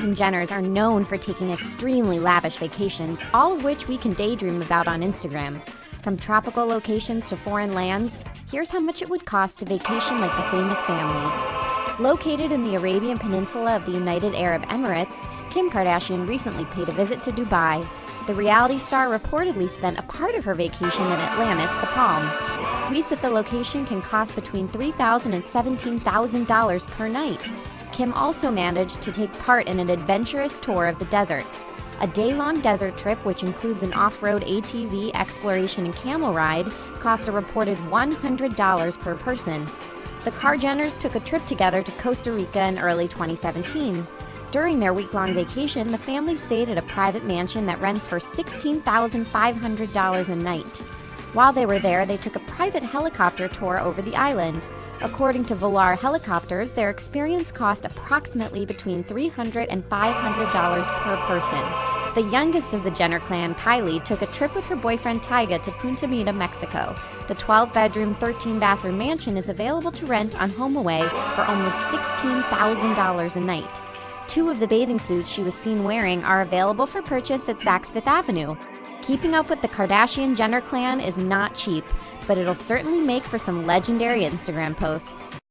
and Jenners are known for taking extremely lavish vacations, all of which we can daydream about on Instagram. From tropical locations to foreign lands, here's how much it would cost to vacation like the famous families. Located in the Arabian Peninsula of the United Arab Emirates, Kim Kardashian recently paid a visit to Dubai. The reality star reportedly spent a part of her vacation in Atlantis, the Palm. Suites at the location can cost between $3,000 and $17,000 per night. Kim also managed to take part in an adventurous tour of the desert. A day-long desert trip, which includes an off-road ATV exploration and camel ride, cost a reported $100 per person. The Kar Jenners took a trip together to Costa Rica in early 2017. During their week-long vacation, the family stayed at a private mansion that rents for $16,500 a night. While they were there, they took a private helicopter tour over the island. According to Volar Helicopters, their experience cost approximately between $300 and $500 per person. The youngest of the Jenner clan, Kylie, took a trip with her boyfriend Tyga to Punta Mita, Mexico. The 12-bedroom, 13-bathroom mansion is available to rent on HomeAway for almost $16,000 a night. Two of the bathing suits she was seen wearing are available for purchase at Saks Fifth Avenue. Keeping up with the Kardashian Jenner clan is not cheap, but it'll certainly make for some legendary Instagram posts.